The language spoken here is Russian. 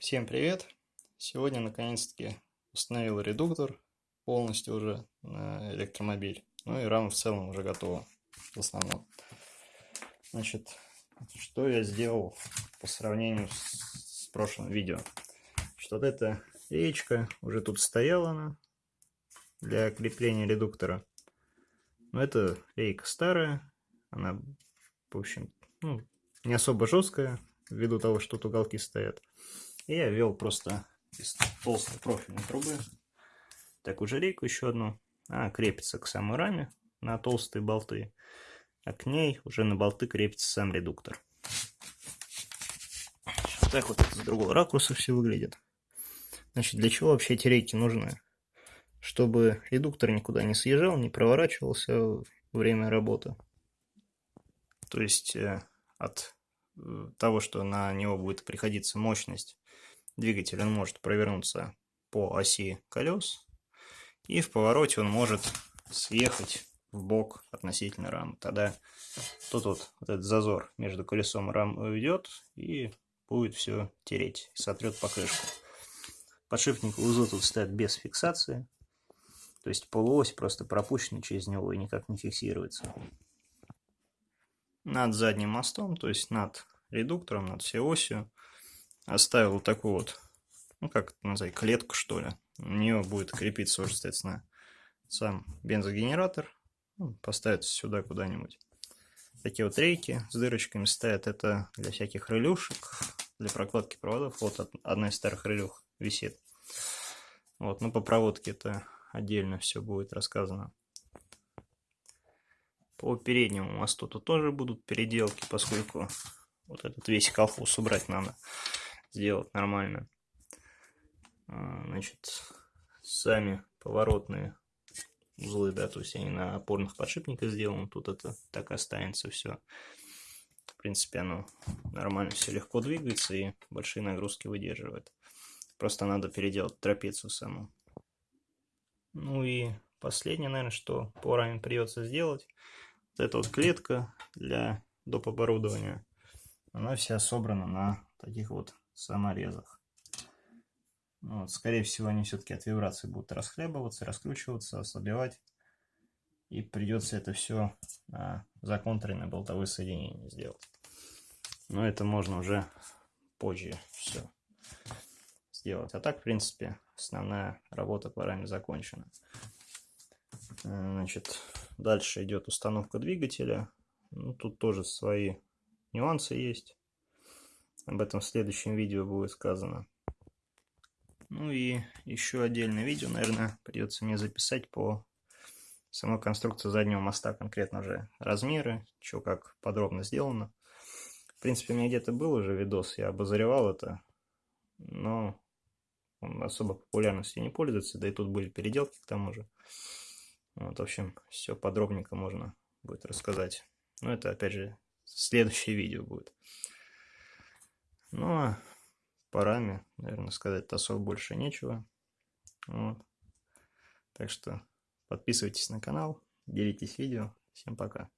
Всем привет! Сегодня наконец-таки установил редуктор полностью уже на электромобиль. Ну и рама в целом уже готова в основном. Значит, что я сделал по сравнению с, с прошлым видео. Что вот эта речка уже тут стояла она для крепления редуктора. Но это рейка старая, она, в общем, ну, не особо жесткая, ввиду того, что тут уголки стоят. Я ввел просто из толстой профильной трубы такую же рейку еще одну. Она крепится к самой раме на толстые болты, а к ней уже на болты крепится сам редуктор. Вот так вот с другого ракурса все выглядит. Значит, для чего вообще эти рейки нужны? Чтобы редуктор никуда не съезжал, не проворачивался во время работы. То есть э, от того, что на него будет приходиться мощность двигателя, он может провернуться по оси колес, и в повороте он может съехать в бок относительно рамы. Тогда тут вот, этот зазор между колесом и рамой уйдет, и будет все тереть, сотрет покрышку. Подшипник узлы тут стоят без фиксации, то есть полуось просто пропущена через него и никак не фиксируется. Над задним мостом, то есть над редуктором, над всей осью, оставил такую вот, ну как это назвать, клетку что ли. У нее будет крепиться уже, соответственно, сам бензогенератор. Ну, поставится сюда куда-нибудь. Такие вот рейки с дырочками стоят. Это для всяких релюшек, для прокладки проводов. Вот одна из старых релюх висит. Вот, ну по проводке это отдельно все будет рассказано. По переднему мосту тут тоже будут переделки, поскольку вот этот весь колхоз убрать надо, сделать нормально. А, значит, сами поворотные узлы, да, то есть они на опорных подшипниках сделаны, тут это так останется все. В принципе, оно нормально все легко двигается и большие нагрузки выдерживает. Просто надо переделать трапецию саму. Ну и последнее, наверное, что по раме придется сделать, вот эта вот клетка для доп. оборудования она вся собрана на таких вот саморезах. Вот, скорее всего, они все-таки от вибрации будут расхлебываться, раскручиваться, ослабевать. И придется это все на законтуренные болтовые соединения сделать. Но это можно уже позже все сделать. А так, в принципе, основная работа по раме закончена. Э, значит, дальше идет установка двигателя. Ну, тут тоже свои нюансы есть. Об этом в следующем видео будет сказано. Ну и еще отдельное видео, наверное, придется мне записать по самой конструкции заднего моста, конкретно уже размеры, что как подробно сделано. В принципе, у меня где-то был уже видос, я обозревал это, но он особо популярностью не пользуется, да и тут были переделки к тому же. Вот, в общем, все подробненько можно будет рассказать. Но это, опять же, следующее видео будет. Ну, а парами, наверное, сказать особо больше нечего. Вот. Так что подписывайтесь на канал, делитесь видео. Всем пока.